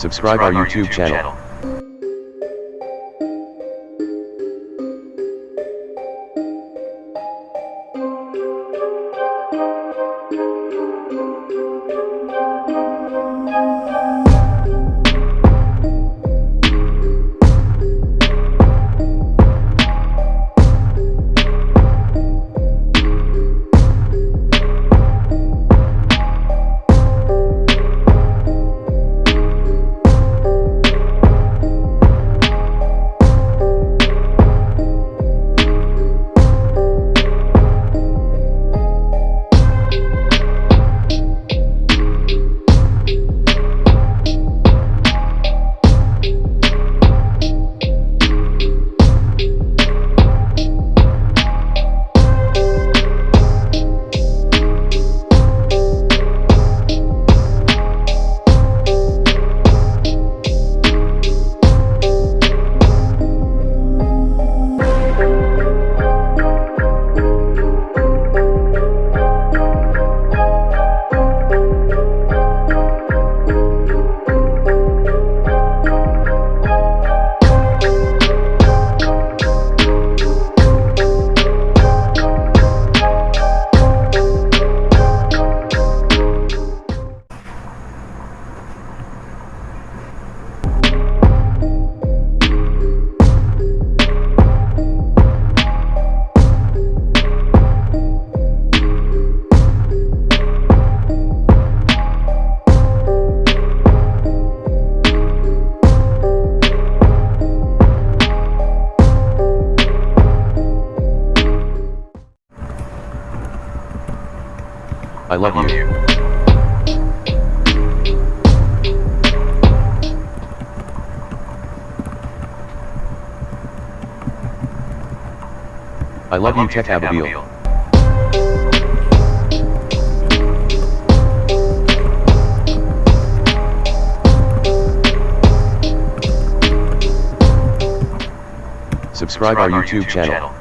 Subscribe our YouTube channel. I love you. I love you, Tech Abigail. Subscribe our YouTube channel.